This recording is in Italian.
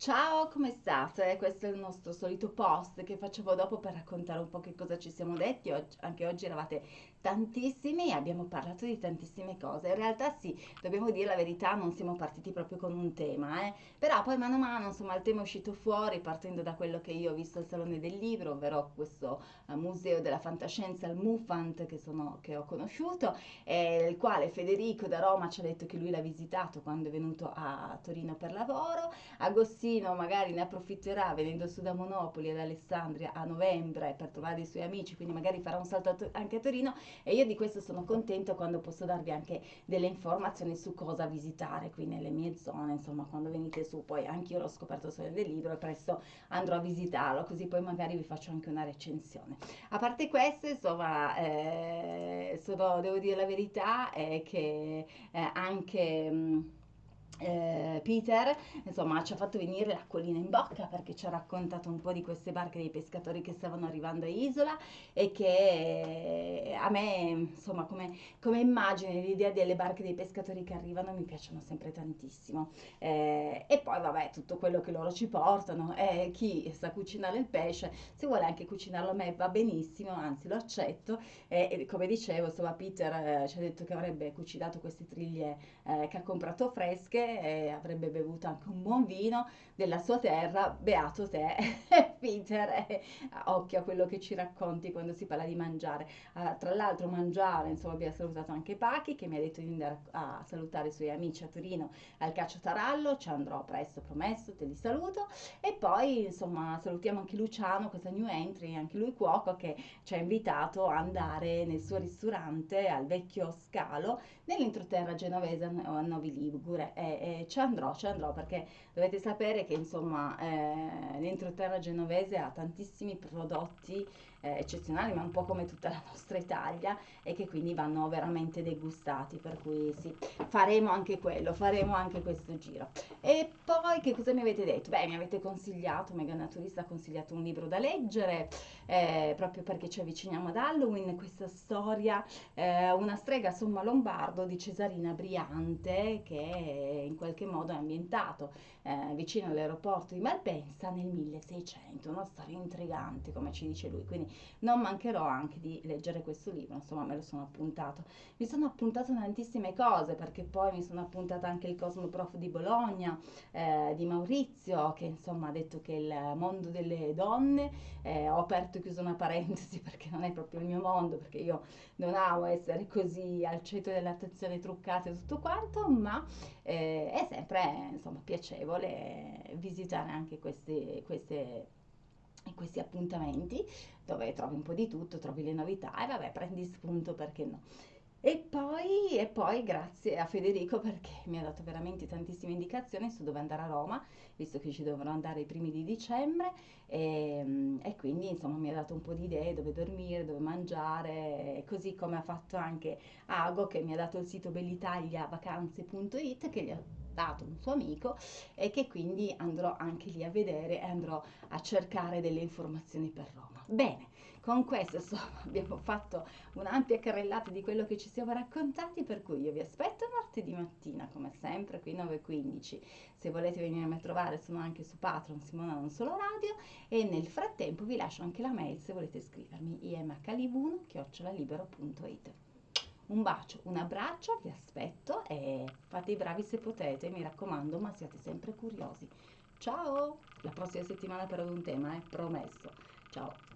Ciao, come state? Questo è il nostro solito post che facevo dopo per raccontare un po' che cosa ci siamo detti. Oggi- anche oggi eravate tantissimi e abbiamo parlato di tantissime cose. In realtà sì, dobbiamo dire la verità, non siamo partiti proprio con un tema, eh. Però poi mano a mano, insomma, il tema è uscito fuori partendo da quello che io ho visto al Salone del Libro, ovvero questo eh, Museo della Fantascienza, il MUFANT, che, sono- che ho conosciuto, e il quale Federico da Roma ci ha detto che lui l'ha visitato quando è venuto a Torino per lavoro. Agostino magari ne approfitterà venendo su da Monopoli ad Alessandria a novembre per trovare dei suoi amici, quindi magari farà un salto a To- anche a Torino e io di questo sono contento quando posso darvi anche delle informazioni su cosa visitare qui nelle mie zone, insomma, quando venite su, poi anche io l'ho scoperto solo del libro e presto andrò a visitarlo, così poi magari vi faccio anche una recensione. A parte questo, insomma, eh, sono- devo dire la verità, è che eh, anche... mh, eh, Peter, insomma, ci ha fatto venire l'acquolina in bocca perché ci ha raccontato un po' di queste barche dei pescatori che stavano arrivando a Isola e che eh, a me, insomma, come, come immagine, l'idea delle barche dei pescatori che arrivano mi piacciono sempre tantissimo. Eh, e poi, vabbè, tutto quello che loro ci portano, eh, chi sa cucinare il pesce, se vuole anche cucinarlo a me va benissimo, anzi lo accetto. E, e come dicevo, insomma, Peter eh, ci ha detto che avrebbe cucinato queste triglie eh, che ha comprato fresche e avrebbe bevuto anche un buon vino della sua terra, beato te, Peter, e occhio a quello che ci racconti quando si parla di mangiare. Ah, tra l'altro mangiare, insomma, abbiamo salutato anche Pachi che mi ha detto di andare a, salutare i suoi amici a Torino al Caccio Tarallo, ci andrò presto, promesso, te li saluto. E poi, insomma, salutiamo anche Luciano, questa new entry, anche lui cuoco, che ci ha invitato a andare nel suo ristorante al vecchio Scalo nell'entroterra genovese a Novi Ligure e, ci andrò, ci andrò perché dovete sapere che insomma eh, l'entroterra genovese ha tantissimi prodotti eh, eccezionali, ma un po' come tutta la nostra Italia e che quindi vanno veramente degustati, per cui sì, faremo anche quello, faremo anche questo giro. E poi che cosa mi avete detto? Beh, mi avete consigliato, Mega Naturista ha consigliato un libro da leggere, eh, proprio perché ci avviciniamo ad Halloween, questa storia eh, una strega somma lombardo di Cesarina Briante che in qualche modo è ambientato eh, vicino all'aeroporto di Malpensa nel 1600, una storia intrigante come ci dice lui, quindi non mancherò anche di leggere questo libro, insomma me lo sono appuntato. Mi sono appuntato tantissime cose perché poi mi sono appuntata anche il Cosmoprof di Bologna, eh, di Maurizio, che insomma ha detto che il mondo delle donne, eh, ho aperto e chiuso una parentesi perché non è proprio il mio mondo, perché io non amo essere così al centro dell'attenzione truccata e tutto quanto, ma eh, è sempre insomma piacevole visitare anche questi, queste, questi appuntamenti dove trovi un po' di tutto, trovi le novità e vabbè, prendi spunto perché no. E poi, e poi grazie a Federico perché mi ha dato veramente tantissime indicazioni su dove andare a Roma, visto che ci dovrò andare i primi di dicembre e, e quindi insomma mi ha dato un po' di idee dove dormire, dove mangiare, così come ha fatto anche Ago che mi ha dato il sito bellitaliavacanze.it che gli ha dato un suo amico e che quindi andrò anche lì a vedere e andrò a cercare delle informazioni per Roma. Bene, con questo insomma abbiamo fatto un'ampia carrellata di quello che ci siamo raccontati, per cui io vi aspetto martedì mattina, come sempre, qui 9.15. Se volete venirmi a trovare sono anche su Patreon, Simona Non Solo Radio, e nel frattempo vi lascio anche la mail se volete scrivermi imhlibun.it. Un bacio, un abbraccio, vi aspetto e fate i bravi se potete, mi raccomando, ma siate sempre curiosi. Ciao! La prossima settimana però ad un tema, eh? Promesso. Ciao!